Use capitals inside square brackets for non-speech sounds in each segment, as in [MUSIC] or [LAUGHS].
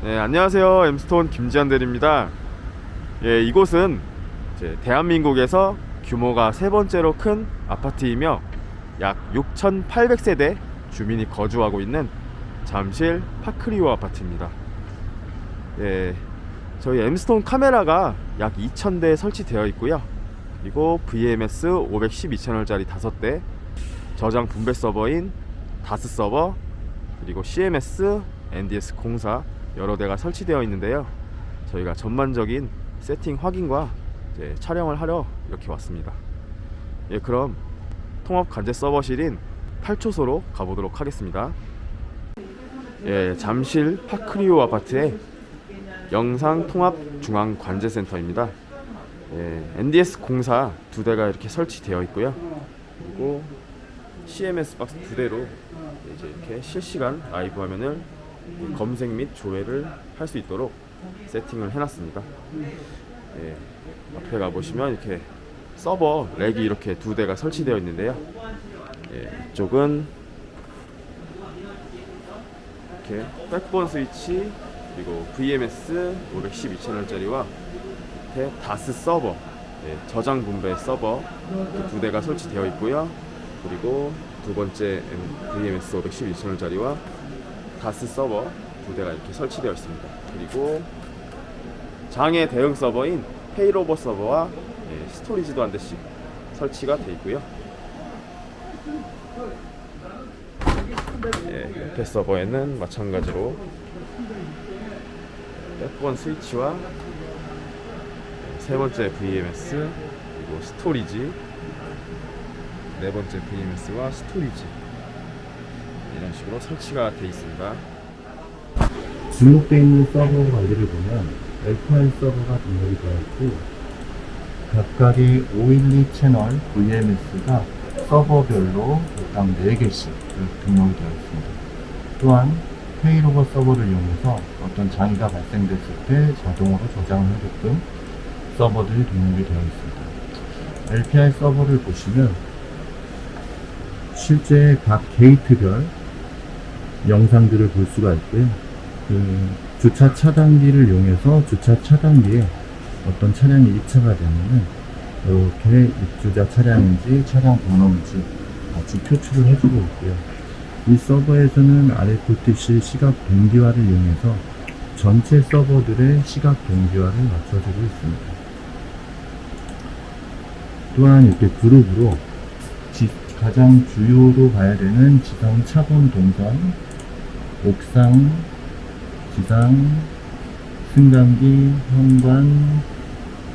네, 안녕하세요. 엠스톤 김지한 대리입니다. 예, 이곳은 대한민국에서 규모가 세 번째로 큰 아파트이며 약 6,800세대 주민이 거주하고 있는 잠실 파크리오 아파트입니다. 예, 저희 엠스톤 카메라가 약 2,000대 설치되어 있고요. 그리고 VMS 512채널짜리 5대, 저장 분배 서버인 다스 서버, 그리고 CMS, NDS 공사 여러 대가 설치되어 있는데요. 저희가 전반적인 세팅 확인과 촬영을 하려 이렇게 왔습니다. 예, 그럼 통합 관제 서버실인 8초소로 가보도록 하겠습니다. 예, 잠실 파크리오 아파트의 영상 통합 중앙 관제센터입니다. 예, NDS 공사 두 대가 이렇게 설치되어 있고요. 그리고 CMS 박스 두 대로 이제 이렇게 실시간 라이브 화면을 검색 및 조회를 할 수 있도록 세팅을 해놨습니다. 예, 앞에 가 보시면 이렇게 서버 렉이 이렇게 두 대가 설치되어 있는데요. 예, 이쪽은 이렇게 백본 스위치 그리고 VMS 512채널짜리와 밑에 DAS 서버 예, 저장 분배 서버 두 대가 설치되어 있고요. 그리고 두 번째 VMS 512채널짜리와 DAS 서버 두 대가 이렇게 설치되어 있습니다. 그리고 장애 대응 서버인 failover 서버와 예, storage도 한 대씩 설치가 되어 있고요. 예, 옆에 서버에는 마찬가지로 F1 스위치와 세 번째 VMS 그리고 storage 네 번째 VMS와 storage 이런 식으로 설치가 되어 있습니다. 등록되어 있는 서버 관리를 보면 LPR 서버가 등록이 되어 있고 각각의 512 채널 VMS가 서버별로 각 4개씩 등록이 되어 있습니다. 또한 failover 서버를 이용해서 어떤 장애가 발생됐을 때 자동으로 저장을 해줬던 서버들이 등록이 되어 있습니다. LPR 서버를 보시면 실제 각 게이트별 영상들을 볼 수가 있고요. 그 주차 차단기를 이용해서 주차 차단기에 어떤 차량이 입차가 되면은 이렇게 입주자 차량인지 차량 번호인지 같이 표출을 해주고 있고요. 이 서버에서는 RFTC 시각 동기화를 이용해서 전체 서버들의 시각 동기화를 맞춰주고 있습니다. 또한 이렇게 그룹으로 지- 가장 주요로 봐야 되는 지상 차본 동선, 옥상, 지상, 승강기, 현관,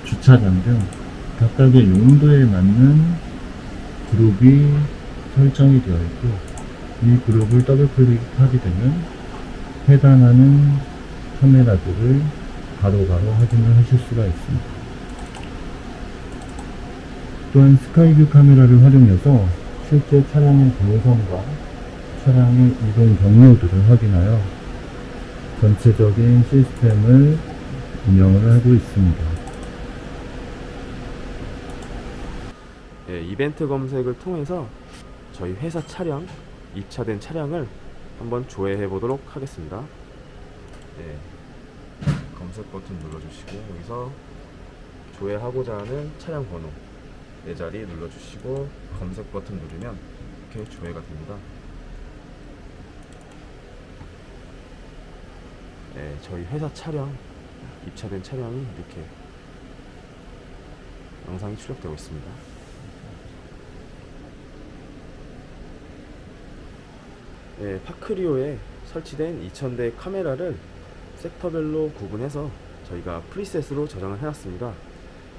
주차장 등 각각의 용도에 맞는 그룹이 설정이 되어 있고 이 그룹을 더블 클릭하게 되면 해당하는 카메라들을 바로바로 확인을 하실 수가 있습니다. 또한 스카이뷰 카메라를 활용해서 실제 차량의 동선과 차량의 이동 경로들을 확인하여 전체적인 시스템을 운영을 하고 있습니다. 예, 이벤트 검색을 통해서 저희 회사 차량 입차된 차량을 한번 조회해 보도록 하겠습니다. 예, 검색 버튼 눌러주시고 여기서 조회하고자 하는 차량 번호 네 자리 눌러주시고 검색 버튼 누르면 이렇게 조회가 됩니다. 예, 저희 회사 차량 입차된 차량이 이렇게 영상이 출력되고 있습니다. 예, 파크리오에 설치된 2000대 카메라를 섹터별로 구분해서 저희가 프리셋으로 저장을 해놨습니다.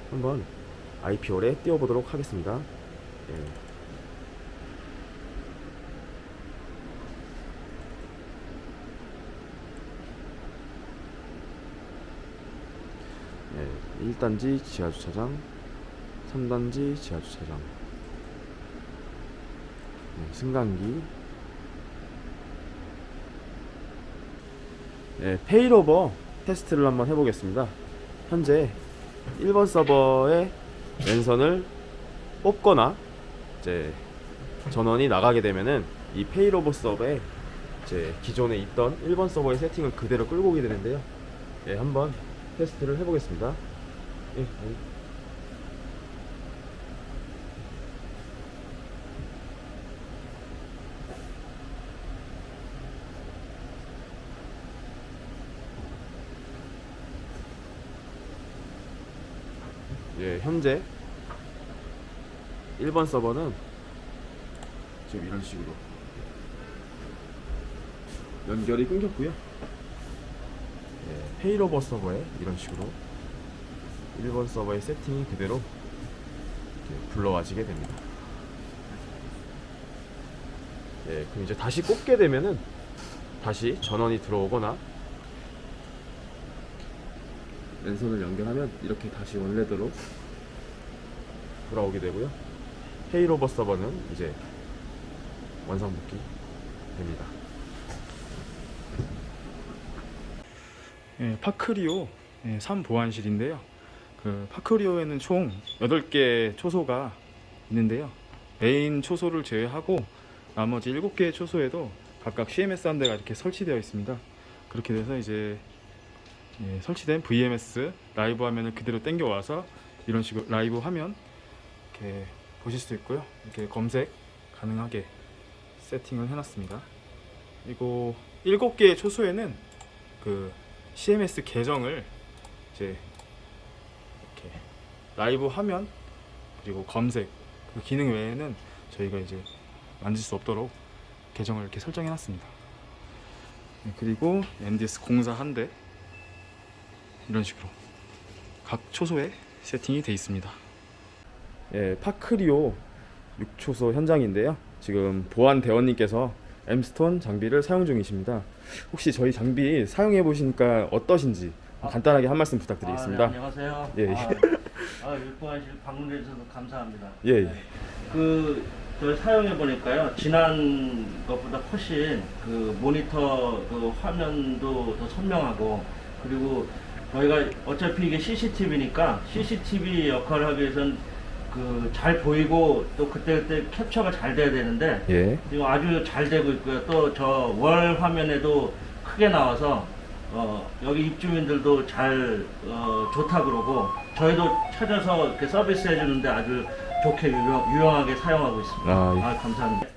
한번 IP홀에 띄워보도록 하겠습니다. 예. 예, 1단지 지하주차장, 3단지 지하주차장, 예, 승강기, 예, failover 테스트를 한번 해보겠습니다. 현재 1번 서버의 랜선을 뽑거나 이제 전원이 나가게 되면은 이 failover 서버에 이제 기존에 있던 1번 서버의 세팅을 그대로 끌고 오게 되는데요. 예, 한번 테스트를 해보겠습니다. 예. 예, 현재 1번 서버는 지금 이런 식으로 연결이 끊겼고요. 예, 페이로버 서버에 이런 식으로 1번 서버의 세팅이 그대로 불러와지게 됩니다. 예, 그럼 이제 다시 꽂게 되면은 다시 전원이 들어오거나 랜선을 연결하면 이렇게 다시 원래대로 돌아오게 되고요. 헤이로버 서버는 이제 원상복귀 됩니다. 예, 파크리오 예, 3 보안실인데요. 그 파크리오에는 총 8개 초소가 있는데요. 메인 초소를 제외하고 나머지 7개의 초소에도 각각 CMS 한 대가 이렇게 설치되어 있습니다. 그렇게 돼서 이제 예, 설치된 VMS 라이브 화면을 그대로 당겨 와서 이런 식으로 라이브 화면 이렇게 보실 수 있고요. 이렇게 검색 가능하게 세팅을 해놨습니다. 그리고 7개의 초소에는 그 CMS 계정을 이제 라이브 화면 그리고 검색 그 기능 외에는 저희가 이제 만질 수 없도록 계정을 이렇게 설정해 놨습니다. 네, 그리고 MDS 공사 한 대 이런 식으로 각 초소에 세팅이 되어 있습니다. 예, 파크리오 6초소 현장인데요. 지금 보안 대원님께서 엠스톤 장비를 사용 중이십니다. 혹시 저희 장비 사용해 보시니까 어떠신지 간단하게 한 말씀 부탁드리겠습니다. 아, 네, 안녕하세요. 예, 예. 아, [LAUGHS] 아 육보안실 방문해 주셔서 감사합니다. 예, 예. 그 저희 사용해 보니까요 지난 것보다 훨씬 그 모니터 그 화면도 더 선명하고 그리고 저희가 어차피 이게 CCTV니까 CCTV 역할을 하기 위해선 그잘 보이고 또 그때 그때 캡처가 잘 돼야 되는데 예. 지금 아주 잘 되고 있고요. 또 저 월 화면에도 크게 나와서 어, 여기 입주민들도 잘 어, 좋다 그러고 저희도 찾아서 이렇게 서비스 해주는데 아주 좋게 유용, 유용하게 사용하고 있습니다. 아, 예. 아, 감사합니다.